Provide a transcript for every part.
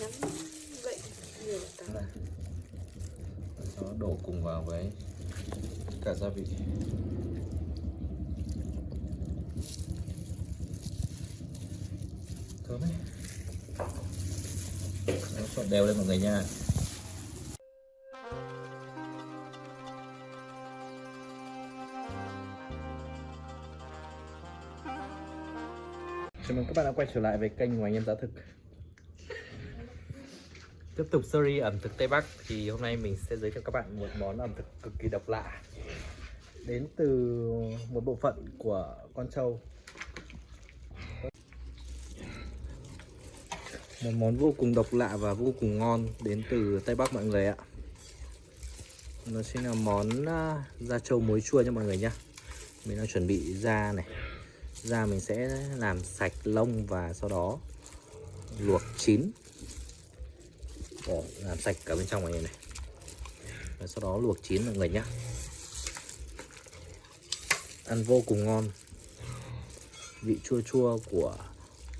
nắm vậy nhiều tao này nó đó đổ cùng vào với cả gia vị. Thơm ấy. Nó trộn đều lên mọi người nha. Chào mừng các bạn đã quay trở lại với kênh của anh em giá thực. Tiếp tục series ẩm thực Tây Bắc thì hôm nay mình sẽ giới thiệu các bạn một món ẩm thực cực kỳ độc lạ. Đến từ một bộ phận của con trâu. Một món vô cùng độc lạ và vô cùng ngon đến từ Tây Bắc mọi người ạ. Nó chính là món à, da trâu muối chua nha mọi người nhá. Mình đang chuẩn bị da này. Da mình sẽ làm sạch lông và sau đó luộc chín bỏ làm sạch cả bên trong này này. Và sau đó luộc chín mọi người nhé ăn vô cùng ngon. Vị chua chua của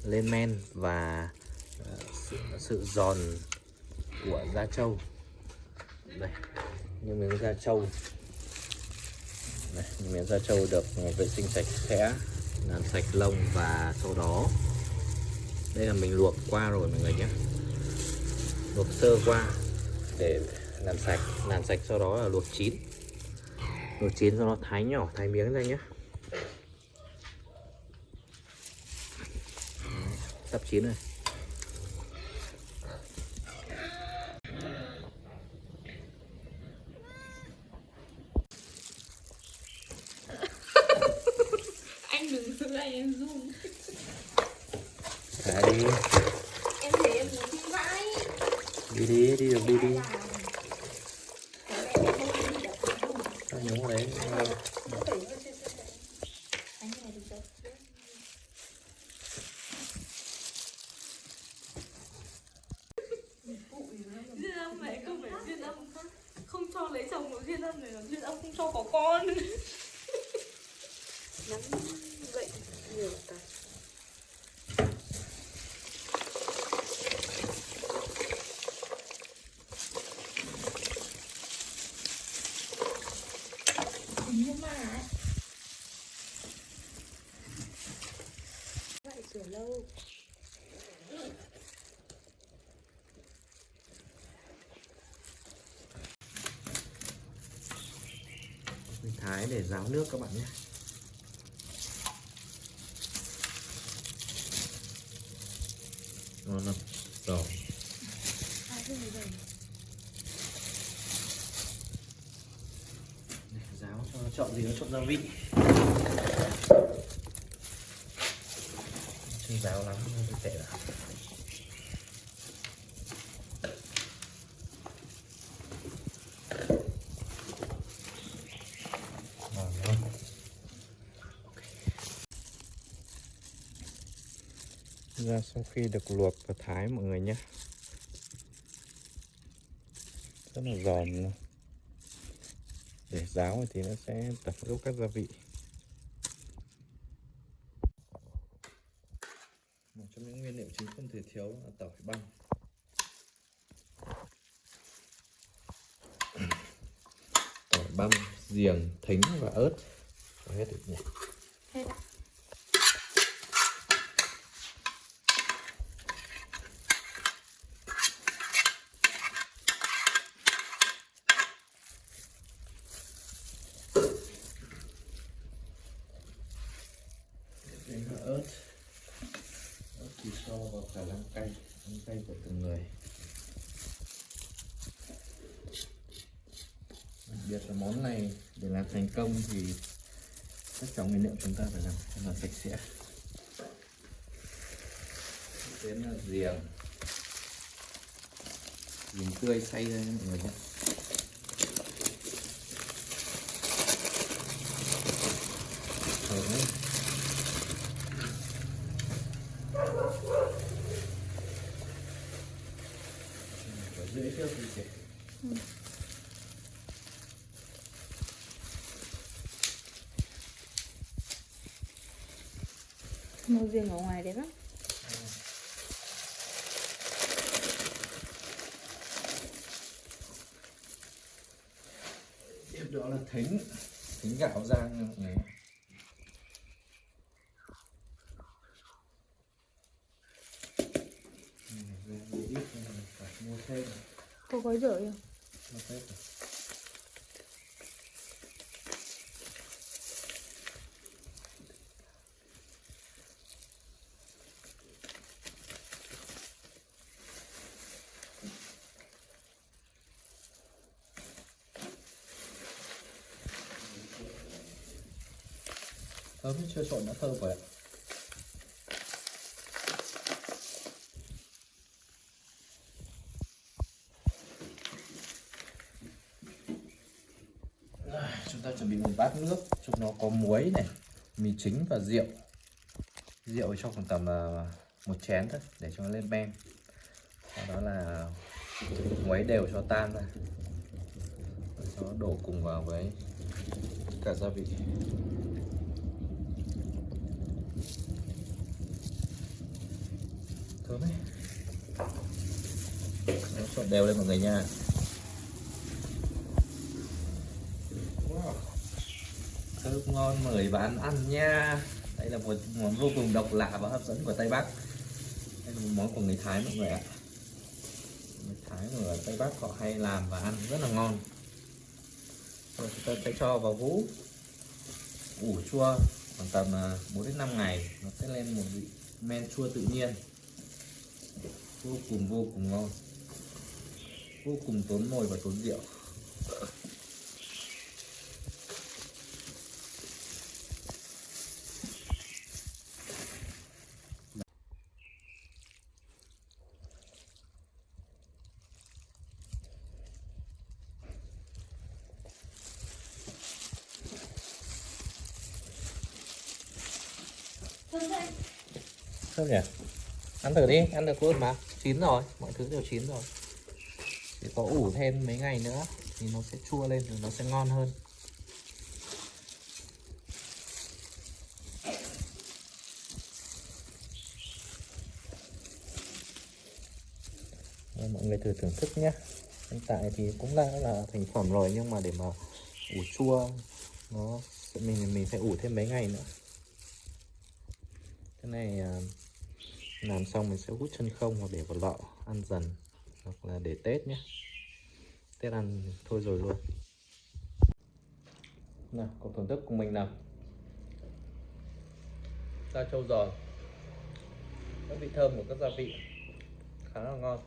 lên men và ờ, sự, sự giòn của da trâu đây như miếng da trâu đây, như miếng da trâu được vệ sinh sạch sẽ làm sạch lông và sau đó. Đây là mình luộc qua rồi mọi người nhé luộc sơ qua để làm sạch làm sạch sau đó là luộc chín. Luộc chín sau đó thái nhỏ thái miếng ra nhé. Sắp chín rồi. Anh đừng giữ anh em run. Thả đi em thấy em muốn đi vãi đi đi đi được đi đi. Nó nhúng vào đấy duyên âm mẹ không phải duyên âm không cho lấy chồng của duyên âm này là duyên âm không cho có con vậy nhiều tao nhưng mà vậy mình thái để ráo nước các bạn nhé. Ngon lắm. Rồi ráo cho nó chọn gì nó chọn gia vị chưa ráo lắm hơi tệ lắm. Ra sau khi được luộc và thái mọi người nhé. Rất là giòn để ráo thì nó sẽ tập lúc các gia vị một trong những nguyên liệu chính không thể thiếu là tỏi băm. Tỏi băm, giềng, thính và ớt. Có hết được nhỉ? Hết ạ Đến là ớt ớt thì vào khả năng cay ăn cay của từng người. Đặc biệt là món này, để làm thành công thì tất cả nguyên liệu chúng ta phải làm thật là sạch sẽ. Đến là riềng riềng tươi xay ra mọi người nhé. Mua riêng ở ngoài đẹp lắm. Tiếp đó là thính. Thính gạo rang này ừ, ừ, Có gói rửa không? Có gói rửa sớm chưa trộn đã thơm rồi ạ chúng ta chuẩn bị một bát nước trong nó có muối này, mì chính và rượu. Rượu cho khoảng tầm à, một chén thôi, để cho nó lên men. Sau đó là muối đều cho tan ra. Sau đó đổ cùng vào với cả gia vị. Thơm ấy. Nó trộn đều lên mọi người nha. Wow. thơm ngon mời bạn ăn nha. Đây là một món vô cùng độc lạ và hấp dẫn của tây bắc. Đây là một món của người thái mọi người ạ. Người thái ở tây bắc họ hay làm và ăn rất là ngon. Rồi chúng ta sẽ cho vào hũ ủ chua khoảng tầm à, 4 đến 5 ngày. Nó sẽ lên một vị men chua tự nhiên vô cùng vô cùng ngon. Vô cùng tốn mồi và tốn rượu. Thơm nhỉ? Ăn thử đi ăn được luôn mà chín rồi mọi thứ đều chín rồi. Chỉ có ủ thêm mấy ngày nữa thì nó sẽ chua lên rồi nó sẽ ngon hơn. Đây, mọi người thử thưởng thức nhé. Hiện tại thì cũng đã là thành phẩm rồi nhưng mà để mà ủ chua nó mình mình phải ủ thêm mấy ngày nữa. Cái này à, làm xong mình sẽ hút chân không hoặc để vào lọ, ăn dần, hoặc là để tết nhé. Tết ăn thôi rồi luôn. Nào cùng thưởng thức cùng mình nào? Da trâu giòn. Các vị thơm của các gia vị. Khá là ngon.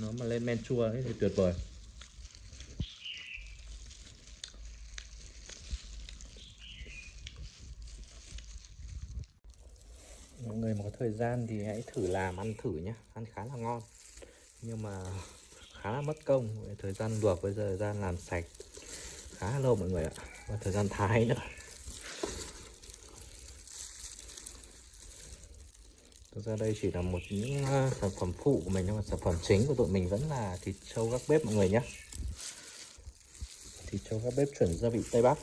Nó mà lên men chua ấy thì tuyệt vời mọi người mà có thời gian thì hãy thử làm, ăn thử nhé ăn khá là ngon. Nhưng mà khá là mất công. Thời gian luộc với thời gian làm sạch. Khá là lâu mọi người ạ. Và thời gian thái nữa. Thực ra đây chỉ là một những à, sản phẩm phụ của mình nhưng mà sản phẩm chính của tụi mình vẫn là thịt trâu gác bếp mọi người nhé thịt trâu gác bếp chuẩn gia vị tây bắc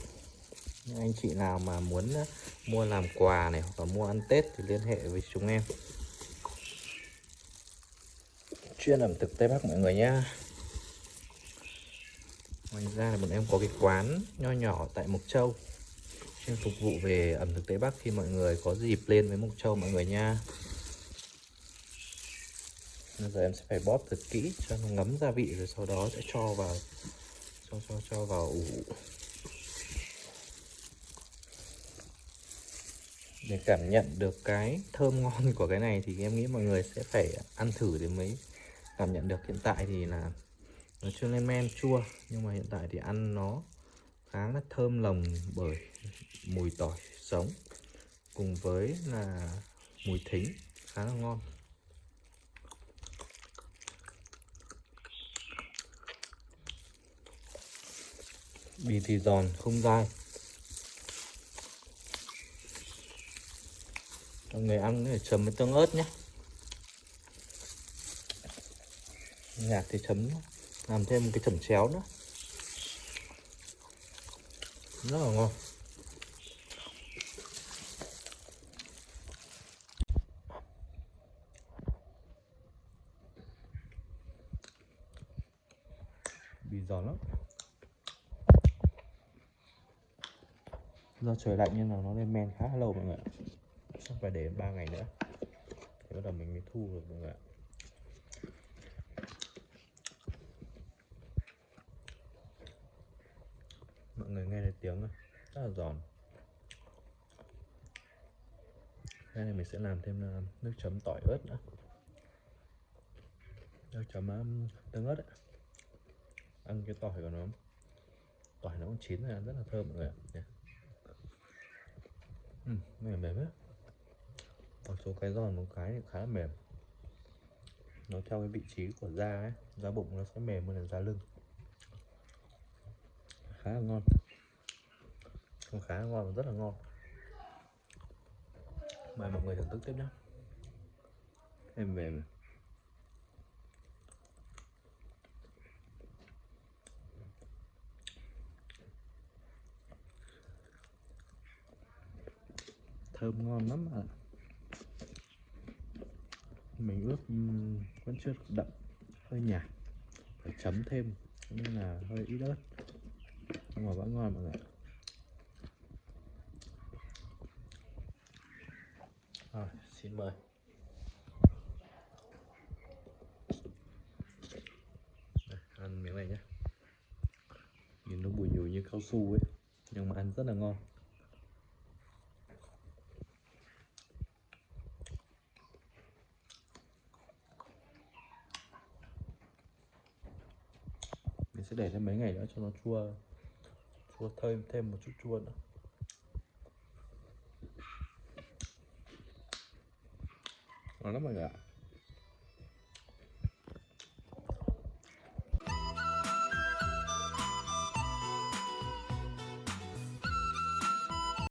anh chị nào mà muốn ờ, mua làm quà này hoặc là mua ăn tết thì liên hệ với chúng em. Chuyên ẩm thực tây bắc mọi người nhá. Ngoài ra là bọn em có cái quán nho nhỏ tại mộc châu. Chuyên phục vụ về ẩm thực tây bắc khi mọi người có dịp lên với mộc châu mọi người nha bây giờ em sẽ phải bóp thật kỹ cho nó ngấm gia vị rồi sau đó sẽ cho vào, cho cho cho vào ủ. Để cảm nhận được cái thơm ngon của cái này thì em nghĩ mọi người sẽ phải ăn thử để mới cảm nhận được. Hiện tại thì là nó chưa lên men, chua, nhưng mà hiện tại thì ăn nó khá là thơm lồng bởi mùi tỏi sống cùng với là mùi thính, khá là ngon. Bì thì giòn, không dai. Cho người ăn thì chấm với tương ớt nhé. Nhạt thì chấm làm thêm một cái chẩm chéo nữa. Rất là ngon. Bị giòn lắm. Do trời lạnh nên là nó lên men khá lâu mọi người ạ chắc phải để 3 ngày nữa. Thì bắt đầu mình mới thu được mọi người ạ. Mọi người nghe thấy tiếng rất là giòn. Đây này mình sẽ làm thêm à, nước chấm tỏi ớt nữa. Nước chấm um, tương ớt ấy. ăn cái tỏi của nó. Tỏi nó cũng chín rồi rất là thơm mọi người ạ. Nè. ừ, mềm mềm hết số cái giòn một cái thì khá là mềm. Nó theo cái vị trí của da ấy, da bụng nó sẽ mềm hơn là da lưng. Khá là ngon. Không khá là ngon và rất là ngon. Mời mọi người thưởng thức tiếp nhé em mềm thơm ngon lắm ạ mình ướp vẫn chưa đậm hơi nhạt phải chấm thêm nên là hơi ít ớt. Nhưng mà vẫn ngon mọi người rồi xin mời. Đây, ăn miếng này nhé nhìn nó bùi nhùi như cao su ấy nhưng mà ăn rất là ngon. Mình sẽ để thêm mấy ngày nữa cho nó chua chua thêm thêm một chút chua nữa. Ngon lắm mọi người ạ.